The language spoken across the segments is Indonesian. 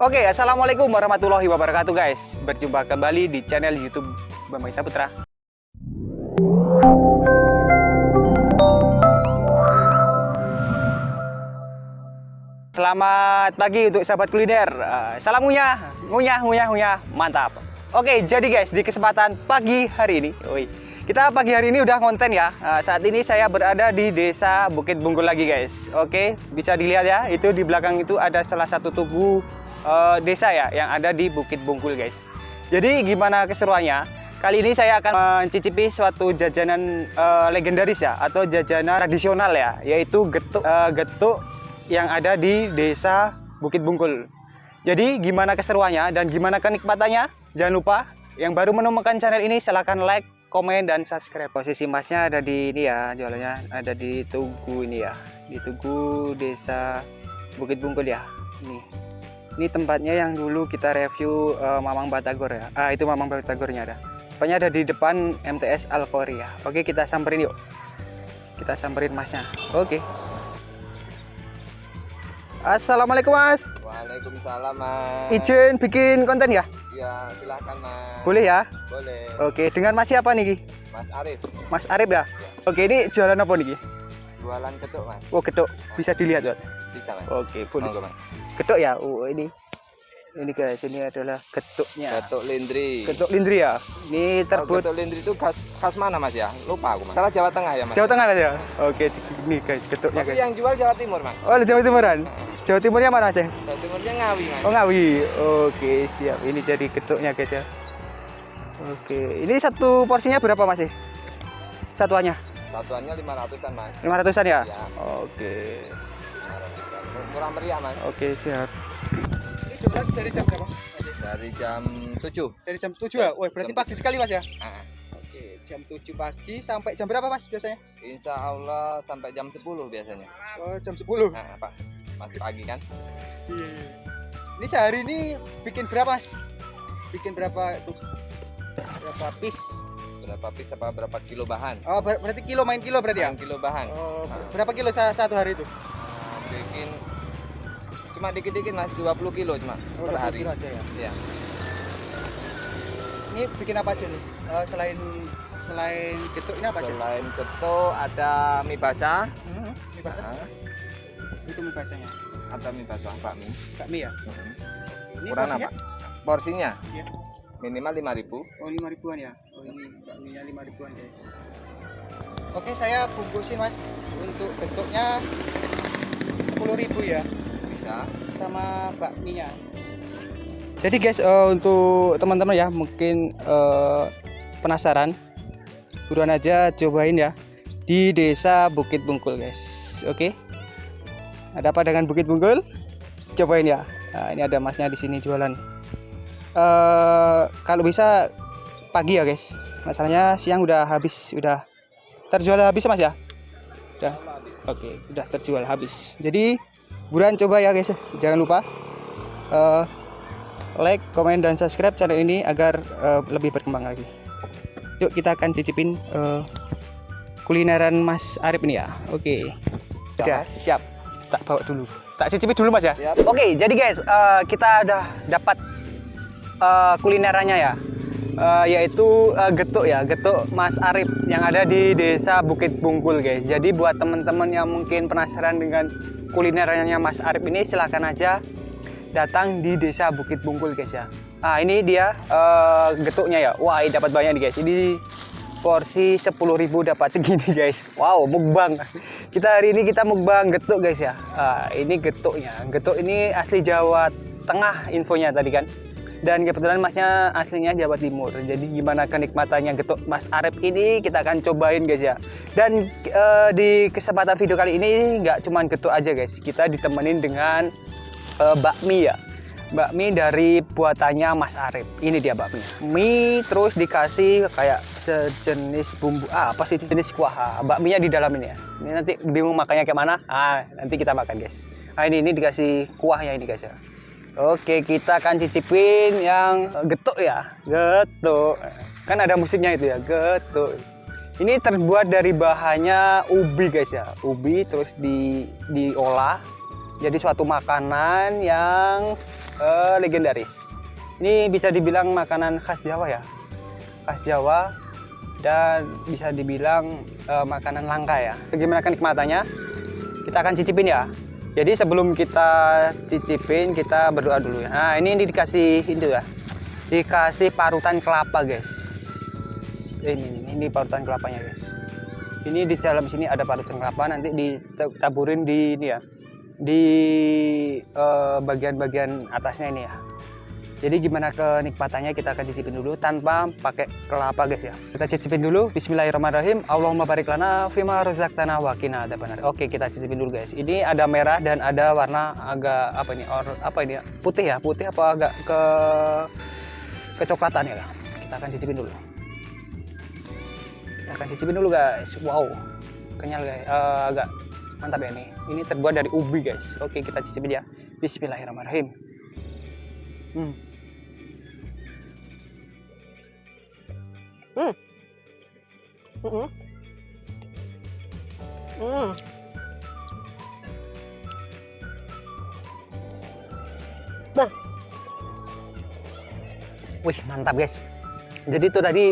Oke, assalamualaikum warahmatullahi wabarakatuh guys. Berjumpa kembali di channel YouTube Bambang Saputra. Selamat pagi untuk sahabat kuliner. Eh, Salam ngunyah, ngunyah, ngunyah, ngunyah. Mantap. Oke, jadi guys, di kesempatan pagi hari ini, woi, kita pagi hari ini udah konten ya. Eh, Saat ini saya berada di Desa Bukit Bungkul lagi guys. Oke, bisa dilihat ya. Itu di belakang itu ada salah satu tugu eh, desa ya yang ada di Bukit Bungkul guys. Jadi gimana keseruannya? Kali ini saya akan mencicipi suatu jajanan eh, legendaris ya atau jajanan tradisional ya, yaitu getuk eh, getuk yang ada di Desa Bukit Bungkul. Jadi gimana keseruannya dan gimana kenikmatannya? Jangan lupa yang baru menemukan channel ini silahkan like, komen, dan subscribe. Posisi masnya ada di ini ya, jualannya ada di Tugu ini ya, di Tugu Desa Bukit Bungkul ya. Ini, ini tempatnya yang dulu kita review eh, Mamang Batagor ya. Ah itu Mamang Batagornya ada. Tempatnya ada di depan MTS Alkoria. Oke kita samperin yuk. Kita samperin masnya. Oke. Assalamualaikum mas. Waalaikumsalam mas. Izin bikin konten ya? Ya silahkan mas. Boleh ya? Boleh. Oke, dengan mas siapa nih? Mas Arif. Mas Arif ya? Oke, ini jualan apa nih? Jualan ketuk mas. Oh, getuk. Bisa dilihat, Mas. Bisa mas. Oke, boleh. Monggo mas. Getuk ya? Oh, ini. Ini guys, ini adalah getuknya. Ketuk lindri. Getuk lindri ya? Ini terbuat ketuk lindri itu khas, khas mana mas ya? Lupa aku mas. Salah Jawa Tengah ya mas. Jawa Tengah Mas ya? Oke, ini guys, getuknya Tapi guys. yang jual Jawa Timur mas. Oh, Jawa Timuran. Jawa Timurnya mana, Mas? ya? Jawa Timurnya Ngawi mas. Oh, Ngawi. Oke, siap. Ini jadi getuknya guys ya. Oke, ini satu porsinya berapa, Mas? ya? Satuannya? Satuannya lima ratusan mas. 500-an ya? Ya. Oke. 500-an. Murah meriah mas. Oke, siap. Ini jualan dari jam berapa? Dari jam 7 Dari jam 7 ya? Wah, berarti Jam pagi sekali Mas ya? Ah, Oke, jam 7 pagi sampai jam berapa Mas biasanya? Insya Allah sampai jam 10 biasanya. Oh, jam 10. Nah, apa? Masih pagi kan? Iya. Ini sehari ini bikin berapa Mas? Bikin berapa itu? Berapa piece? Berapa piece apa berapa kilo bahan? Oh, ber- berarti kilo main kilo berarti ya? Yang kilo bahan. Oh, ber- Ah. berapa kilo sa- satu hari itu? Bikin cuma dikit-dikit mas 20 kilo cuma Oh, per 20 hari kilo aja ya. ya Ini bikin apa aja nih? Eh, selain selain getuk ini apa aja? selain keto ada mie basah Hmm, mie basah. Nah, Itu mie basahnya. ada mie basah bakmi Bakmi ya? Ini Ukuran porsinya? apa porsinya Iya. minimal 5000 Oh lima ribuan ya? Oh ini bakminya lima ribuan guys. Oke saya bungkusin mas untuk bentuknya sepuluh ribu ya bisa sama bakminya. Jadi guys eh, untuk teman-teman ya mungkin eh, penasaran, buruan aja cobain ya di desa Bukit Bungkul guys. Oke. Ada apa dengan Bukit Bungkul? Cobain ya. Nah, ini ada masnya di sini jualan. eh kalau bisa pagi ya guys. Masalahnya siang udah habis, udah terjual habis mas ya. Udah. Oke, sudah terjual habis. Jadi buruan coba ya guys. Jangan lupa eh, like, komen dan subscribe channel ini agar eh, lebih berkembang lagi. Yuk kita akan cicipin eh, kulineran Mas Arif ini ya. Oke. Siap, Udah, Mas. siap. Tak bawa dulu. Tak cicipi dulu Mas ya. Siap. Oke, jadi guys, eh, kita udah dapat eh, kulinerannya ya. Eh, yaitu eh, getuk ya, getuk Mas Arif yang ada di Desa Bukit Bungkul guys. Jadi buat teman-teman yang mungkin penasaran dengan kulinerannya Mas Arif ini silahkan aja datang di Desa Bukit Bungkul guys ya. Nah, ini dia eh, getuknya ya. Wah, ini dapat banyak nih guys. Ini porsi 10.000 dapat segini guys. Wow, mukbang. Kita hari ini kita mukbang getuk guys ya. Ah, ini getuknya. Getuk ini asli Jawa Tengah infonya tadi kan. Dan kebetulan masnya aslinya Jawa Timur. Jadi gimana kenikmatannya getuk Mas Arif ini kita akan cobain guys ya. Dan eh, di kesempatan video kali ini nggak cuman getuk aja guys. Kita ditemenin dengan eh, bakmi ya. Bakmi dari buatannya Mas Arif. Ini dia bakminya. Mie terus dikasih kayak sejenis bumbu ah, apa sih jenis kuah. Ah, bakminya di dalam ini ya. Ini nanti bingung makannya kayak mana? Ah nanti kita makan guys. Nah ini ini dikasih kuahnya ini guys ya Oke kita akan cicipin yang eh, getuk ya getuk kan ada musiknya itu ya getuk ini terbuat dari bahannya ubi guys ya ubi terus di diolah Jadi suatu makanan yang eh, legendaris. Ini bisa dibilang makanan khas Jawa ya, khas Jawa dan bisa dibilang eh, makanan langka ya. Bagaimana kenikmatannya? Kita akan cicipin ya. Jadi sebelum kita cicipin kita berdoa dulu ya. Nah ini, dikasih itu ya, dikasih parutan kelapa guys. Ini, ini, ini parutan kelapanya guys. Ini di dalam sini ada parutan kelapa nanti ditaburin di ini ya, di eh, bagian-bagian atasnya ini ya. Jadi gimana kenikmatannya kita akan cicipin dulu tanpa pakai kelapa guys ya. Kita cicipin dulu. Bismillahirrahmanirrahim. Allahumma barik lana fima razaqtana wa qina adzabannar. Oke, kita cicipin dulu guys. Ini ada merah dan ada warna agak apa ini? Or, apa ini? Putih ya? Putih apa agak ke kecoklatan ya? Kita akan cicipin dulu. Kita akan cicipin dulu guys. Wow. Kenyal guys. Eh, agak mantap ya nih. Ini terbuat dari ubi guys. Oke, kita cicipin ya. Bismillahirrahmanirrahim. Hmm. Hmm. Hmm. Nah, Wih mantap guys. Jadi itu tadi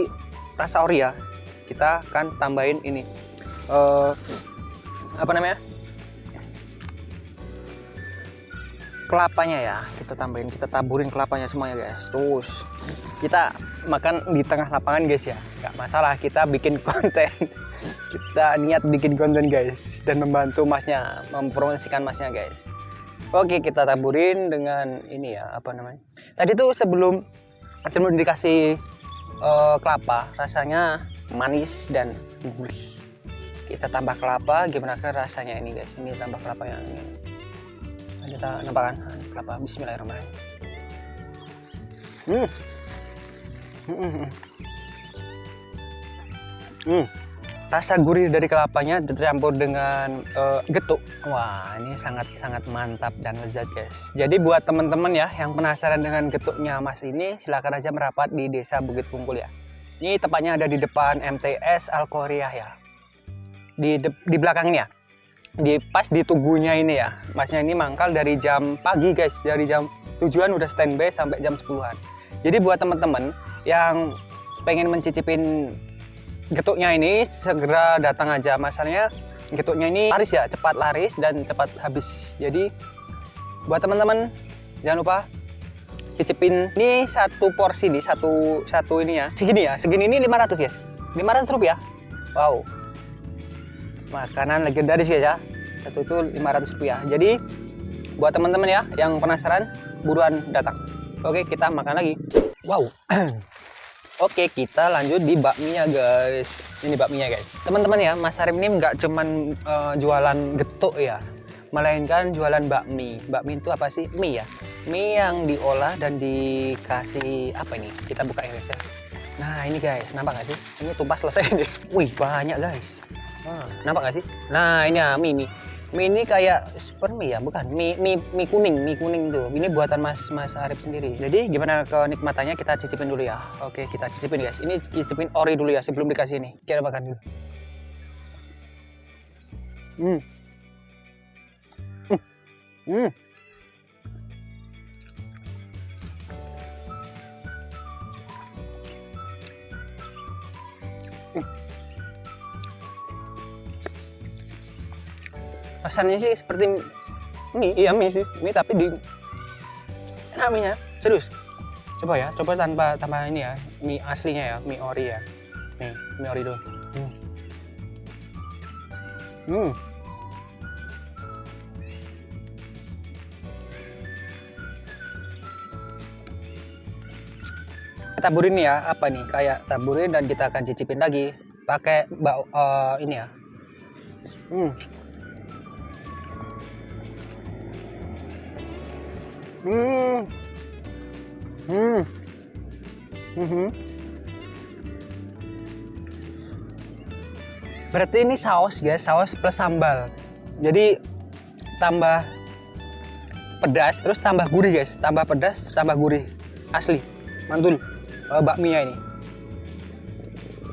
rasa ori ya. Kita akan tambahin ini. Eh, apa namanya? Kelapanya ya. Kita tambahin, kita taburin kelapanya semuanya guys. Terus kita makan di tengah lapangan guys ya. Gak masalah kita bikin konten. kita niat bikin konten guys dan membantu masnya mempromosikan masnya guys. Oke kita taburin dengan ini ya apa namanya? Tadi tuh sebelum sebelum dikasih eh, kelapa rasanya manis dan gurih kita tambah kelapa gimana kan rasanya ini guys ini tambah kelapa yang ini ada nampak kan kelapa Bismillahirrahmanirrahim. Hmm. Hmm, hmm, rasa gurih dari kelapanya dicampur dengan eh, getuk. Wah ini sangat sangat mantap dan lezat guys. Jadi buat teman-teman ya yang penasaran dengan getuknya mas ini silahkan aja merapat di desa Bukit Pungkul ya. Ini tepatnya ada di depan MTS Al Korea ya. Di de- di belakang di pas di tugunya ini ya masnya ini mangkal dari jam pagi guys. Dari jam tujuan udah standby sampai jam 10-an jadi buat teman-teman yang pengen mencicipin getuknya ini segera datang aja. Masalahnya getuknya ini laris ya cepat laris dan cepat habis. Jadi buat teman-teman jangan lupa cicipin ini satu porsi nih satu satu ini ya. Segini ya segini ini 500 guys. 500 rupiah. Wow makanan legendaris ya satu itu 500 rupiah jadi buat teman-teman ya yang penasaran buruan datang oke kita makan lagi wow Oke, kita lanjut di bakminya, guys. Ini bakminya, guys. Teman-teman ya, Mas Arif ini nggak cuman eh, jualan getuk ya, melainkan jualan bakmi. Bakmi itu apa sih? Mie ya. Mie yang diolah dan dikasih apa ini? Kita buka ya, guys ya. Nah, ini guys, nampak nggak sih? Ini tumpah selesai nih. Wih, banyak, guys. Nampak nggak sih? Nah, ini ya, mie nih. Mie ini kayak super mie ya, bukan? Mie, mie, mie kuning, mie kuning tuh. Ini buatan Mas Mas Arif sendiri. Jadi gimana kenikmatannya kita cicipin dulu ya. Oke, kita cicipin guys. Ini cicipin ori dulu ya sebelum dikasih ini. Kita makan dulu. Hmm. Hmm. Hmm. Rasanya sih seperti mie iya mie sih mie tapi di enak mie nya serius coba ya coba tanpa tanpa ini ya mie aslinya ya mie ori ya nih mie ori dulu hmm. hmm. taburin ya apa nih kayak taburin dan kita akan cicipin lagi pakai bau eh, ini ya hmm. Hmm. Hmm. Mhm. Berarti ini saus guys, saus plus sambal. Jadi tambah pedas, terus tambah gurih guys, tambah pedas, tambah gurih, asli, mantul uh, bakminya ini.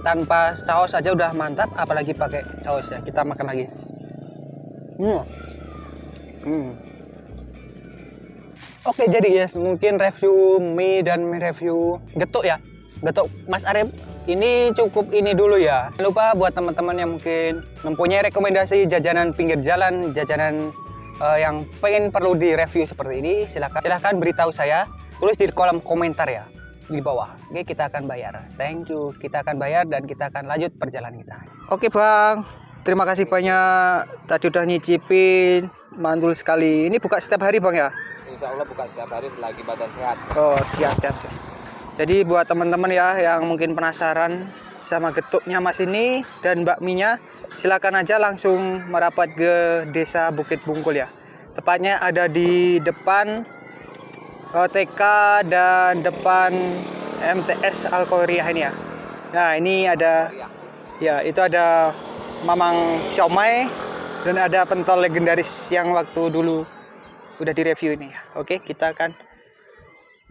Tanpa saus aja udah mantap, apalagi pakai saus ya. Kita makan lagi. Hmm. Hmm. Oke, jadi guys, mungkin review mie dan review getuk ya. Getuk Mas Arif ini cukup ini dulu ya. Jangan lupa buat teman-teman yang mungkin mempunyai rekomendasi jajanan pinggir jalan, jajanan eh, yang pengen perlu direview seperti ini, silahkan silahkan beritahu saya. Tulis di kolom komentar ya di bawah. Oke, kita akan bayar. Thank you. Kita akan bayar dan kita akan lanjut perjalanan kita. Oke, Bang. Terima kasih banyak tadi udah nyicipin. Mantul sekali. Ini buka setiap hari, Bang ya? Insya Allah buka setiap hari selagi badan sehat. Oh siap siap. siap. Jadi buat teman-teman ya yang mungkin penasaran sama getuknya Mas ini dan bakminya, silakan aja langsung merapat ke Desa Bukit Bungkul ya. Tepatnya ada di depan TK dan depan MTS Alkoriah ini ya. Nah ini ada ya itu ada Mamang Siomay dan ada pentol legendaris yang waktu dulu udah direview ini ya. Oke, kita akan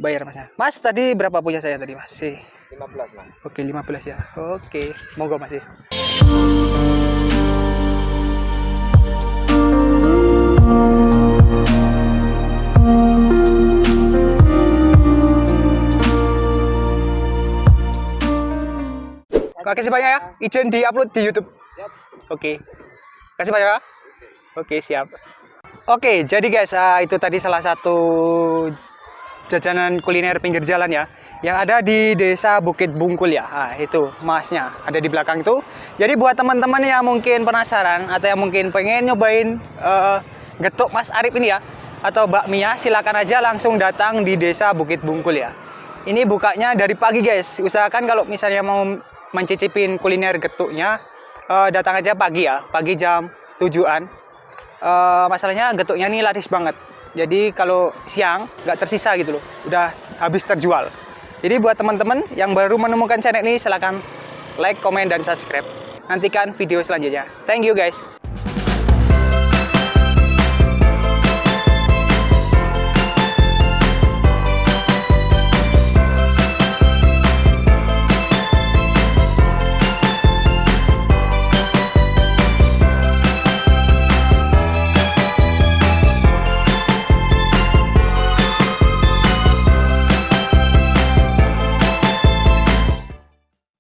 bayar Mas. Mas tadi berapa punya saya tadi Mas? Sih. 15 mas. Oke, 15 ya. Oke, monggo Mas. Kasih banyak ya. Izin di-upload di YouTube. Siap. Oke. Kasih banyak ya. Oke, siap. Oke, jadi guys, ah, itu tadi salah satu jajanan kuliner pinggir jalan ya yang ada di desa Bukit Bungkul ya. Ah, itu masnya ada di belakang itu. Jadi buat teman-teman yang mungkin penasaran atau yang mungkin pengen nyobain eh, getuk Mas Arif ini ya atau bakminya silakan aja langsung datang di desa Bukit Bungkul ya. Ini bukanya dari pagi guys. Usahakan kalau misalnya mau mencicipin kuliner getuknya eh, datang aja pagi ya, pagi jam tujuan. Eh, masalahnya getuknya ini laris banget. Jadi kalau siang nggak tersisa gitu loh, udah habis terjual. Jadi buat teman-teman yang baru menemukan channel ini silahkan like, komen, dan subscribe. Nantikan video selanjutnya. Thank you guys.